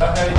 Okay.